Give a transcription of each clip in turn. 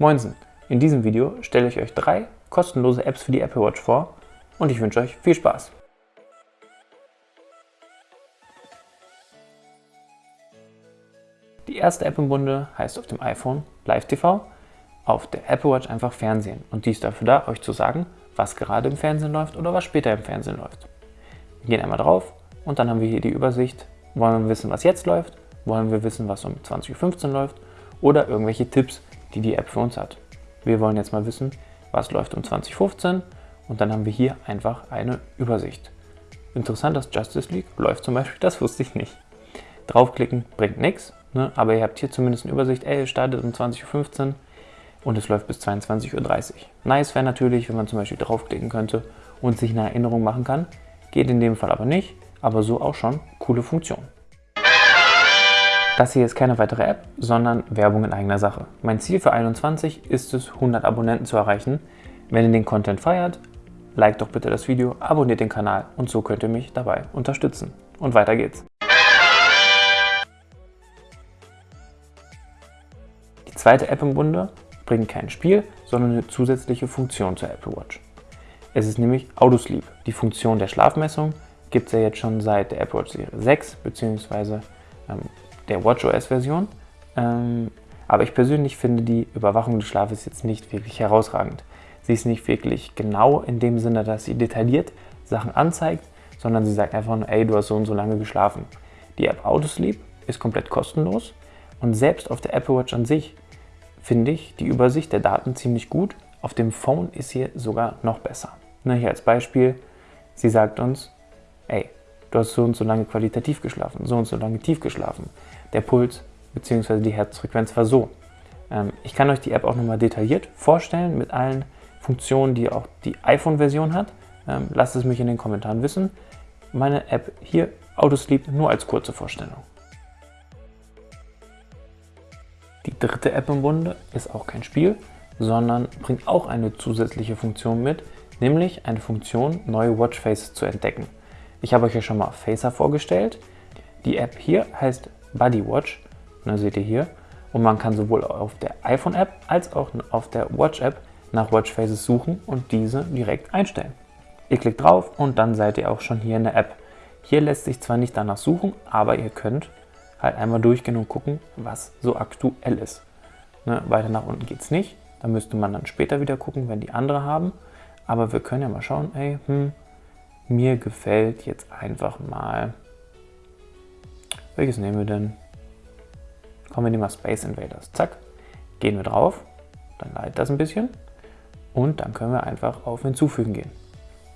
Moinsen! In diesem Video stelle ich euch drei kostenlose Apps für die Apple Watch vor und ich wünsche euch viel Spaß! Die erste App im Bunde heißt auf dem iPhone Live TV, auf der Apple Watch einfach Fernsehen und die ist dafür da, euch zu sagen, was gerade im Fernsehen läuft oder was später im Fernsehen läuft. Wir gehen einmal drauf und dann haben wir hier die Übersicht. Wollen wir wissen, was jetzt läuft? Wollen wir wissen, was um 20.15 Uhr läuft? Oder irgendwelche Tipps, die die App für uns hat. Wir wollen jetzt mal wissen, was läuft um 2015 und dann haben wir hier einfach eine Übersicht. Interessant, dass Justice League läuft zum Beispiel, das wusste ich nicht. Draufklicken bringt nichts, ne? aber ihr habt hier zumindest eine Übersicht, ey, es startet um 20.15 Uhr und es läuft bis 22.30 Uhr. Nice wäre natürlich, wenn man zum Beispiel draufklicken könnte und sich eine Erinnerung machen kann. Geht in dem Fall aber nicht, aber so auch schon coole Funktion. Das hier ist keine weitere App, sondern Werbung in eigener Sache. Mein Ziel für 21 ist es, 100 Abonnenten zu erreichen. Wenn ihr den Content feiert, liked doch bitte das Video, abonniert den Kanal und so könnt ihr mich dabei unterstützen. Und weiter geht's. Die zweite App im Bunde bringt kein Spiel, sondern eine zusätzliche Funktion zur Apple Watch. Es ist nämlich Autosleep. Die Funktion der Schlafmessung gibt es ja jetzt schon seit der Apple Watch Serie 6 bzw. der WatchOS-Version. Ähm, aber ich persönlich finde die Überwachung des Schlafes jetzt nicht wirklich herausragend. Sie ist nicht wirklich genau in dem Sinne, dass sie detailliert Sachen anzeigt, sondern sie sagt einfach nur, ey, du hast so und so lange geschlafen. Die App Autosleep ist komplett kostenlos und selbst auf der Apple Watch an sich finde ich die Übersicht der Daten ziemlich gut. Auf dem Phone ist sie sogar noch besser. Na, hier als Beispiel, sie sagt uns, ey, du hast so und so lange qualitativ geschlafen, so und so lange tief geschlafen der Puls bzw. die Herzfrequenz war so. Ähm, ich kann euch die App auch nochmal detailliert vorstellen mit allen Funktionen, die auch die iPhone-Version hat. Ähm, lasst es mich in den Kommentaren wissen. Meine App hier, Autosleep, nur als kurze Vorstellung. Die dritte App im Bunde ist auch kein Spiel, sondern bringt auch eine zusätzliche Funktion mit, nämlich eine Funktion, neue Watchfaces zu entdecken. Ich habe euch ja schon mal Facer vorgestellt. Die App hier heißt Bodywatch, ne, seht ihr hier. Und man kann sowohl auf der iPhone-App als auch auf der Watch-App nach Watchfaces suchen und diese direkt einstellen. Ihr klickt drauf und dann seid ihr auch schon hier in der App. Hier lässt sich zwar nicht danach suchen, aber ihr könnt halt einmal durchgehen und gucken, was so aktuell ist. Ne, weiter nach unten geht es nicht. Da müsste man dann später wieder gucken, wenn die andere haben. Aber wir können ja mal schauen, ey, hm, mir gefällt jetzt einfach mal welches nehmen wir denn? Kommen wir nehmen mal Space Invaders. Zack, gehen wir drauf, dann leitet das ein bisschen und dann können wir einfach auf Hinzufügen gehen.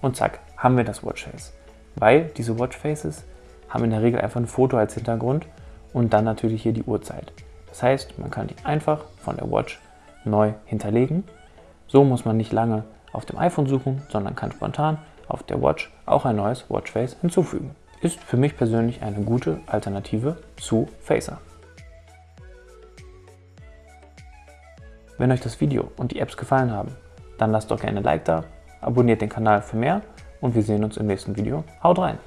Und zack, haben wir das Watchface. Weil diese Watchfaces haben in der Regel einfach ein Foto als Hintergrund und dann natürlich hier die Uhrzeit. Das heißt, man kann die einfach von der Watch neu hinterlegen. So muss man nicht lange auf dem iPhone suchen, sondern kann spontan auf der Watch auch ein neues Watchface hinzufügen ist für mich persönlich eine gute Alternative zu Facer. Wenn euch das Video und die Apps gefallen haben, dann lasst doch gerne ein Like da, abonniert den Kanal für mehr und wir sehen uns im nächsten Video. Haut rein!